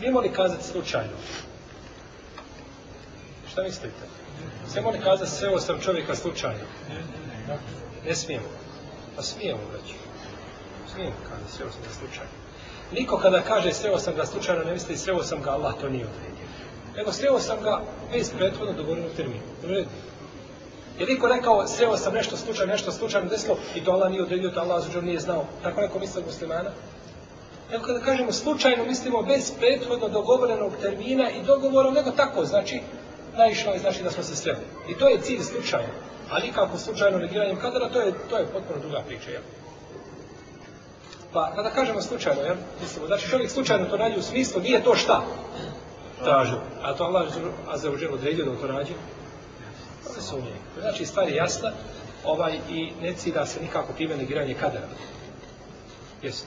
Smijemo li kazati slučajno? Šta mislite? Smijemo li kazati sreo sam čovjeka slučajno? Ne smijemo. Pa smijemo reći. Smijemo kazati sreo sam ga slučajno. Niko kada kaže sreo sam ga slučajno ne misli sreo sam ga, Allah to nije odredio. Nego sreo sam ga bez prethodno dogovorenog termina. Je niko rekao, sreo sam nešto slučajno, nešto slučajno desilo i to Allah nije odredio, to Allah nije znao. Tako neko misli muslimana? Nego kada kažemo slučajno, mislimo bez prethodno dogovorenog termina i dogovora, nego tako, znači, naišlo je znači da smo se sreli. I to je cilj slučajno. Ali kako slučajno negiranjem kadara, to je, to je potpuno druga priča, jel? Pa, kada kažemo slučajno, jel? Mislimo, znači čovjek slučajno to radi u smislu, nije to šta? Tražio. A to Allah azzawajal odredio da to radi? To sumnje. Znači, stvar je jasna, ovaj, i ne cilja se nikako time negiranje kadara. Jesi.